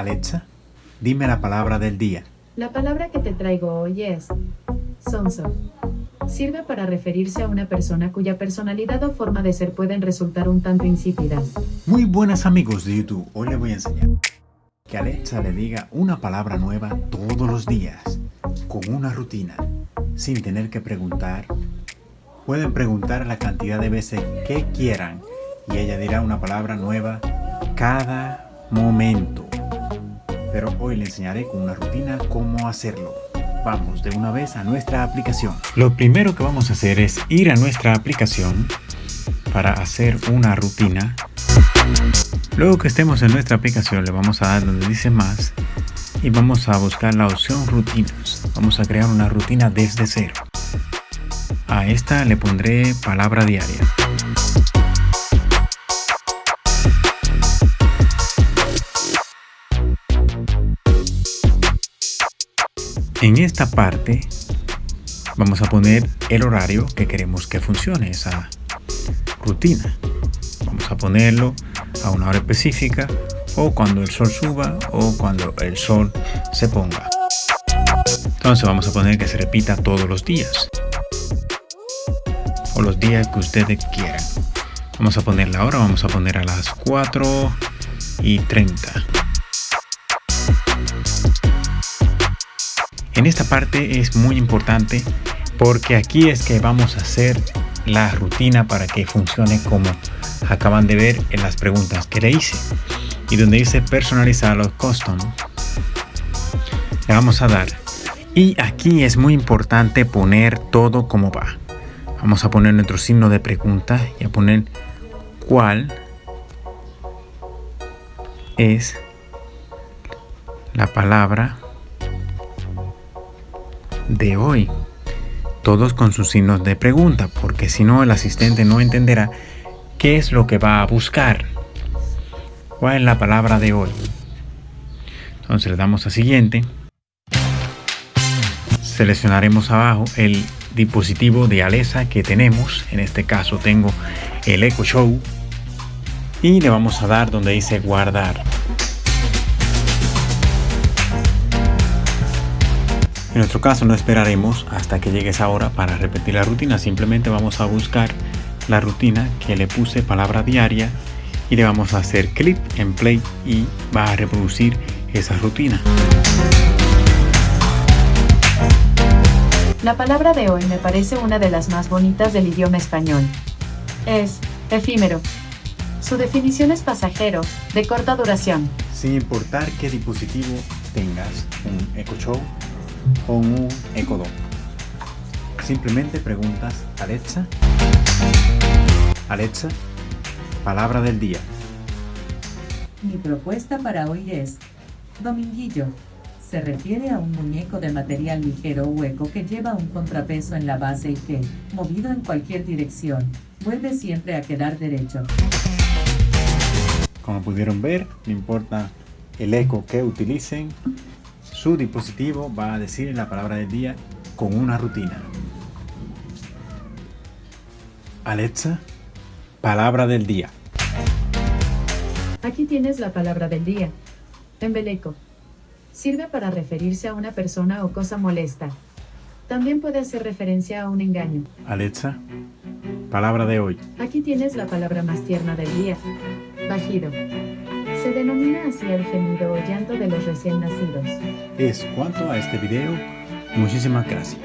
Alexa, dime la palabra del día. La palabra que te traigo hoy es sonso. Sirve para referirse a una persona cuya personalidad o forma de ser pueden resultar un tanto insípidas. Muy buenas amigos de YouTube, hoy les voy a enseñar que Alexa le diga una palabra nueva todos los días, con una rutina, sin tener que preguntar. Pueden preguntar la cantidad de veces que quieran y ella dirá una palabra nueva cada momento. Pero hoy le enseñaré con una rutina cómo hacerlo. Vamos de una vez a nuestra aplicación. Lo primero que vamos a hacer es ir a nuestra aplicación para hacer una rutina. Luego que estemos en nuestra aplicación le vamos a dar donde dice más y vamos a buscar la opción rutinas. Vamos a crear una rutina desde cero. A esta le pondré palabra diaria. En esta parte vamos a poner el horario que queremos que funcione esa rutina. Vamos a ponerlo a una hora específica o cuando el sol suba o cuando el sol se ponga. Entonces vamos a poner que se repita todos los días o los días que ustedes quieran. Vamos a poner la hora, vamos a poner a las 4 y 30. En esta parte es muy importante porque aquí es que vamos a hacer la rutina para que funcione como acaban de ver en las preguntas que le hice. Y donde dice personalizar los custom le vamos a dar. Y aquí es muy importante poner todo como va. Vamos a poner nuestro signo de pregunta y a poner cuál es la palabra de hoy. Todos con sus signos de pregunta, porque si no el asistente no entenderá qué es lo que va a buscar. ¿Cuál es la palabra de hoy? Entonces le damos a siguiente. Seleccionaremos abajo el dispositivo de Alexa que tenemos. En este caso tengo el Echo Show. Y le vamos a dar donde dice guardar. En nuestro caso no esperaremos hasta que llegue esa hora para repetir la rutina, simplemente vamos a buscar la rutina que le puse palabra diaria y le vamos a hacer clic en play y va a reproducir esa rutina. La palabra de hoy me parece una de las más bonitas del idioma español. Es efímero. Su definición es pasajero, de corta duración. Sin importar qué dispositivo tengas, un Echo Show o un Echo Dot. Simplemente preguntas Alexa, Alexa, palabra del día. Mi propuesta para hoy es Dominguillo. Se refiere a un muñeco de material ligero o hueco que lleva un contrapeso en la base y que, movido en cualquier dirección, vuelve siempre a quedar derecho. Como pudieron ver, no importa el eco que utilicen, su dispositivo va a decir la palabra del día con una rutina. Alexa, palabra del día. Aquí tienes la palabra del día. Embeleco. Sirve para referirse a una persona o cosa molesta. También puede hacer referencia a un engaño. Alexa, palabra de hoy. Aquí tienes la palabra más tierna del día. Bajido. Se denomina así el gemido o llanto de los recién nacidos. Es cuanto a este video. Muchísimas gracias.